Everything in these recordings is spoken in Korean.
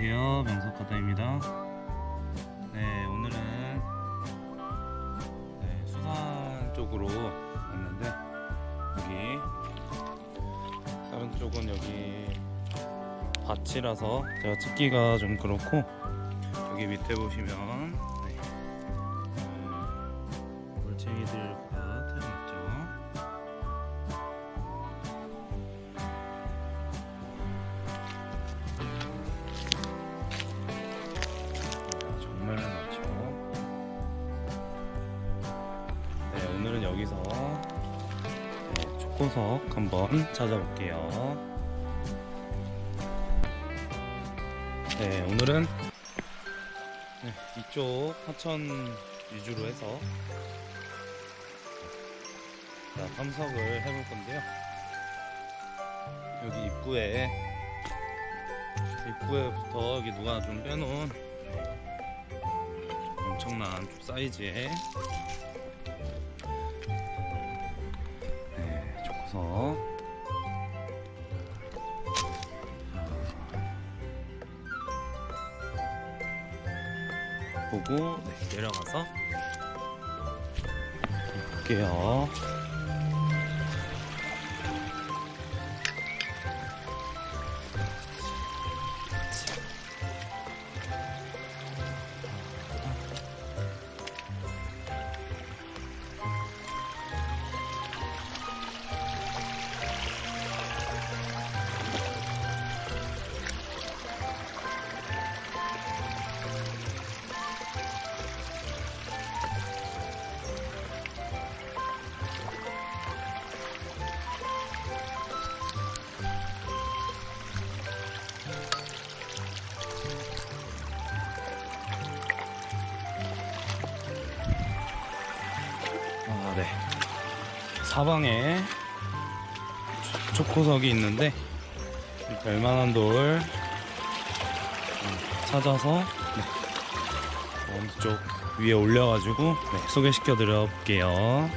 안녕하세요. 명석가다입니다. 네 오늘은 네, 수산 쪽으로 왔는데 여기 다른 쪽은 여기 밭이라서 제가 찍기가 좀 그렇고 여기 밑에 보시면 네, 그 올챙이들 네, 초코석 한번 찾아볼게요. 네, 오늘은 네, 이쪽 하천 위주로 해서 자, 탐석을 해볼 건데요. 여기 입구에 입구에부터 여기 누가 좀 빼놓은 엄청난 사이즈의 네, 초코석 보고 네, 내려가서. 볼게요. 아, 네. 사방에 초- 초코석이 있는데 이 별만한 돌 음, 찾아서 네. 어느 쪽 위에 올려가지고 네, 소개시켜 드려 볼게요.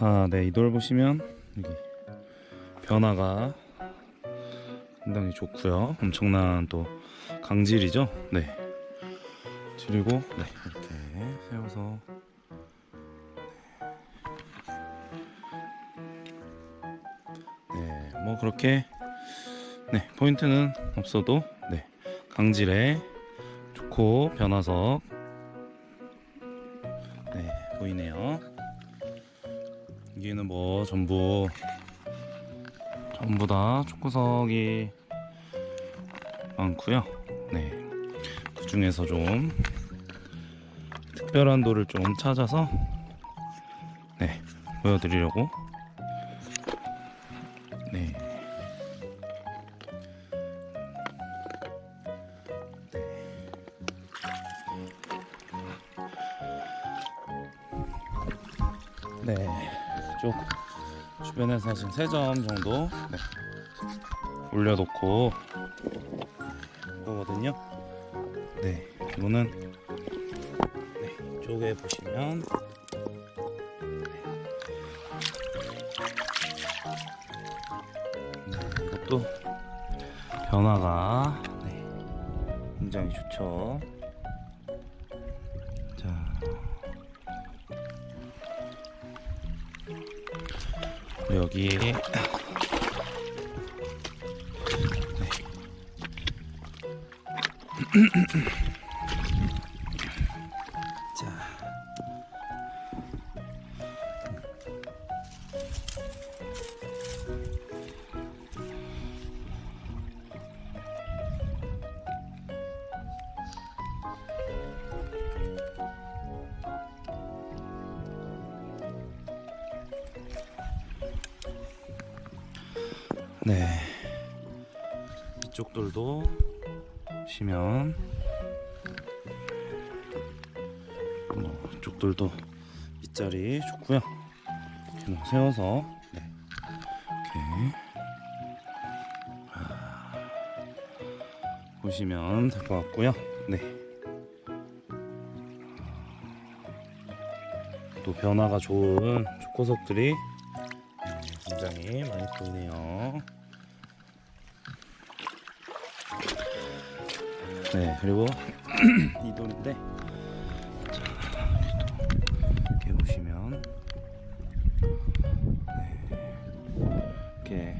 아, 네, 이 돌 보시면 여기 변화가 상당히 좋고요. 엄청난 또 강질이죠. 네. 그리고 네 이렇게 세워서 네 뭐 그렇게 네 포인트는 없어도 네 강질에 좋고 변화석 네 보이네요. 여기는 뭐 전부 전부 다 초코석이 많고요. 네. 그 중에서 좀 특별한 돌을 좀 찾아서 네 보여드리려고 네. 네, 쪽 주변에 사실 세점 정도 네. 올려놓고 거거든요. 네, 이거는 네, 이쪽에 보시면 네, 변화가 네, 굉장히 좋죠. 여기 네. 네. 이쪽들도 보시면 뭐 이쪽들도 빗자리 좋고요. 이렇게 뭐 세워서 네. 이렇게 아, 보시면 될 것 같고요. 네. 또 변화가 좋은 초코석들이 굉장히 많이 보이네요. 네, 그리고 이 돌인데 자, 이렇게 보시면 네, 이렇게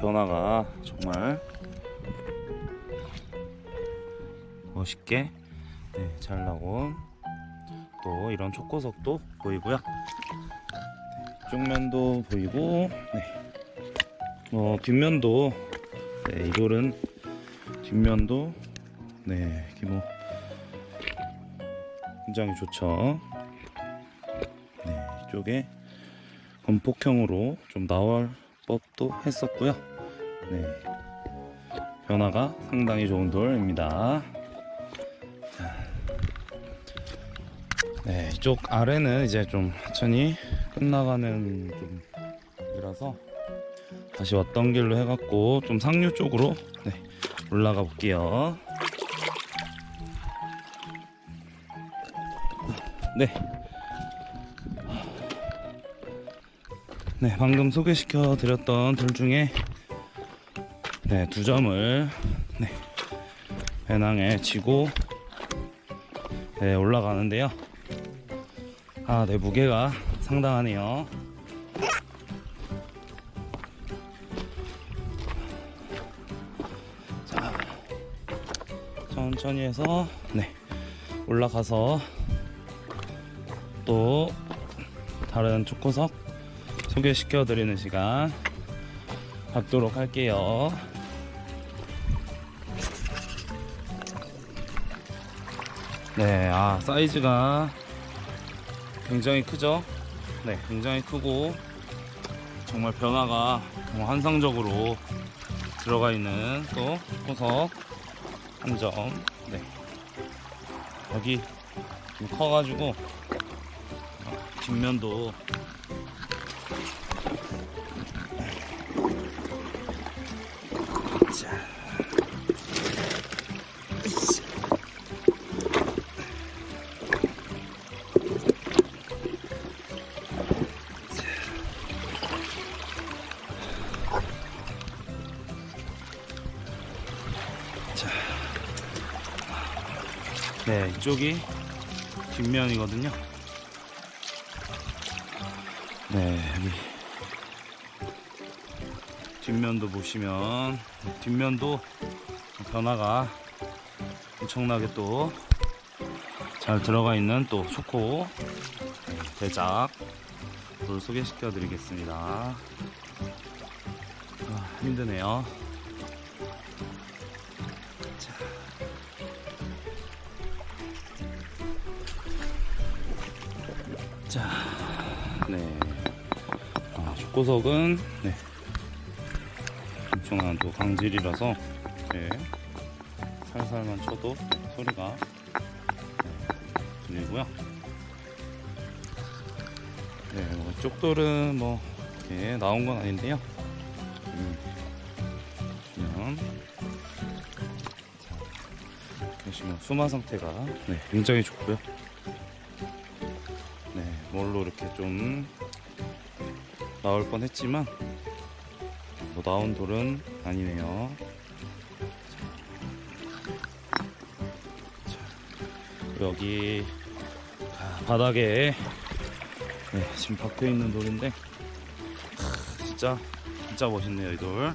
변화가 정말 멋있게 네, 잘 나온 또 이런 초코석도 보이고요. 네, 이쪽 면도 보이고, 네. 어, 뒷면도, 네, 이 돌은 뒷면도, 네, 기모 굉장히 좋죠. 네, 이쪽에 건폭형으로 좀 나올 법도 했었고요. 네, 변화가 상당히 좋은 돌입니다. 네, 이쪽 아래는 이제 좀 천천히 끝나가는 좀 이라서 다시 왔던 길로 해갖고 좀 상류 쪽으로 네, 올라가 볼게요. 네. 네, 방금 소개시켜 드렸던 돌 중에 네, 두 점을 네, 배낭에 지고 네, 올라가는데요. 아, 네, 무게가 상당하네요. 자, 천천히 해서, 네, 올라가서 또 다른 초코석 소개시켜 드리는 시간 갖도록 할게요. 네, 아, 사이즈가 굉장히 크죠? 네, 굉장히 크고 정말 변화가 뭐 환상적으로 들어가 있는 또 호석 한 점. 네. 여기 좀 커가지고 뒷면도 자. 이쪽이 뒷면이거든요. 네, 여기 뒷면도 보시면 뒷면도 변화가 엄청나게 또 잘 들어가 있는 또 초코 네, 대작 를 소개시켜 드리겠습니다. 아, 힘드네요. 자, 네. 아, 초코석은, 네. 엄청난 또 강질이라서, 네. 살살만 쳐도 소리가 네, 들리고요. 네, 뭐, 쪽돌은 뭐, 이렇게 나온 건 아닌데요. 음, 자, 보시면 수마 상태가, 네, 굉장히 좋고요. 네, 뭘로 이렇게 좀 나올 뻔 했지만 뭐 나온 돌은 아니네요. 자, 여기 아, 바닥에 네, 지금 박혀 있는 돌인데 크, 진짜 진짜 멋있네요 이 돌.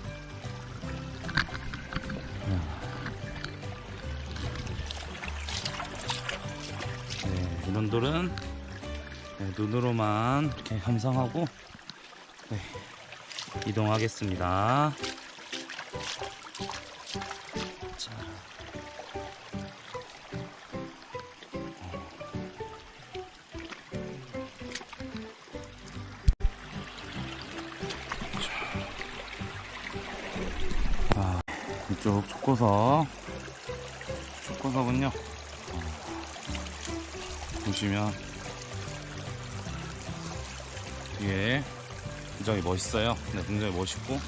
네, 이런 돌은 네, 눈으로만 이렇게 감상하고 네, 이동하겠습니다. 자. 아, 이쪽 초코석 초코석은요 어, 보시면 뒤에 굉장히 멋있어요. 네, 굉장히 멋있고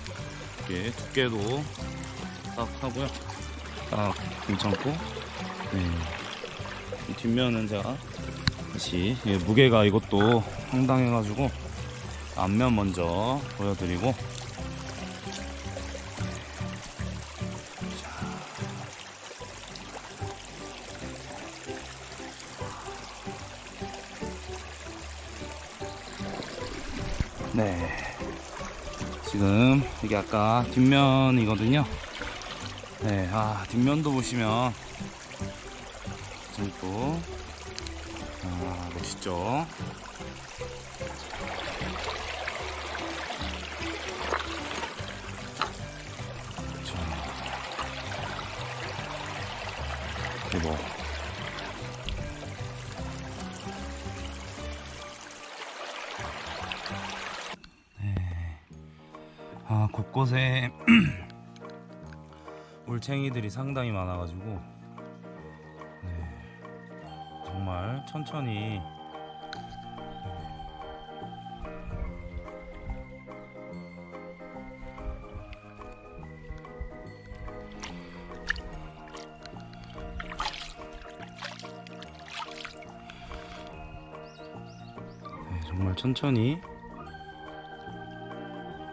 뒤에 두께도 딱 하고요. 딱 괜찮고 네. 이 뒷면은 제가 다시 예, 무게가 이것도 상당해가지고 앞면 먼저 보여드리고 이게 아까 뒷면이거든요 네 아 뒷면도 보시면 재밌고 아 멋있죠. 네. 아 곳곳에 올챙이들이 상당히 많아가지고 네. 정말 천천히 네, 정말 천천히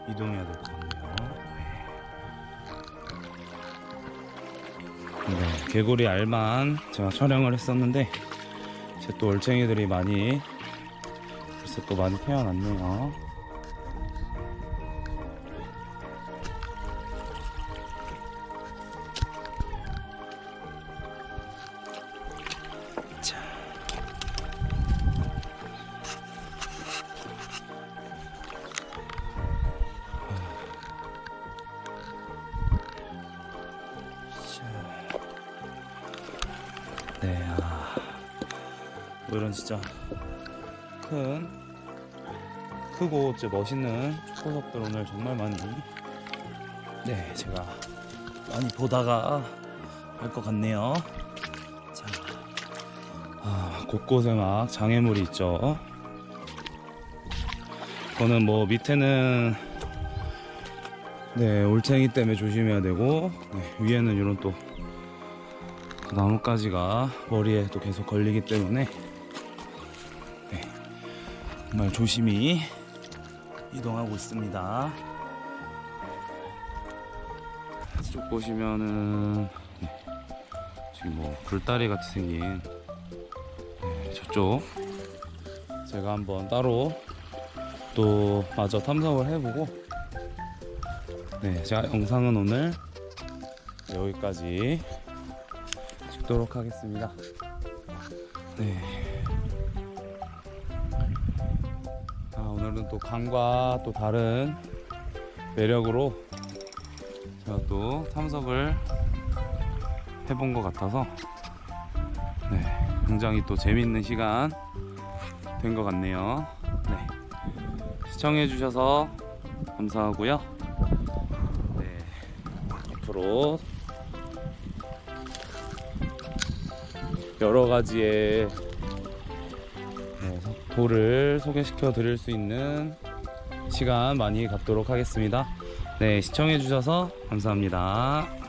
이동해야 될 것 같네요. 네, 개구리 알만 제가 촬영을 했었는데 이제 또 올챙이들이 많이 글쎄 또 많이 태어났네요. 뭐 이런 진짜 큰, 크고 진짜 멋있는 초코석들 오늘 정말 많이, 네, 제가 많이 보다가 할 것 같네요. 자, 아, 곳곳에 막 장애물이 있죠. 이거는 뭐 밑에는 네 올챙이 때문에 조심해야 되고 네, 위에는 이런 또 나뭇가지가 머리에 또 계속 걸리기 때문에 네, 정말 조심히 이동하고 있습니다. 이쪽 보시면은 네, 지금 뭐 불다리 같이 생긴 네, 저쪽 제가 한번 따로 또 마저 탐색을 해보고 네 제가 영상은 오늘 여기까지 찍도록 하겠습니다. 네. 아, 오늘은 또 강과 또 다른 매력으로 제가 또 탐석을 해본 것 같아서 네, 굉장히 또 재밌는 시간 된 것 같네요. 네. 시청해 주셔서 감사하고요. 네, 앞으로 여러 가지의 네, 돌을 소개시켜 드릴 수 있는 시간 많이 갖도록 하겠습니다. 네, 시청해 주셔서 감사합니다.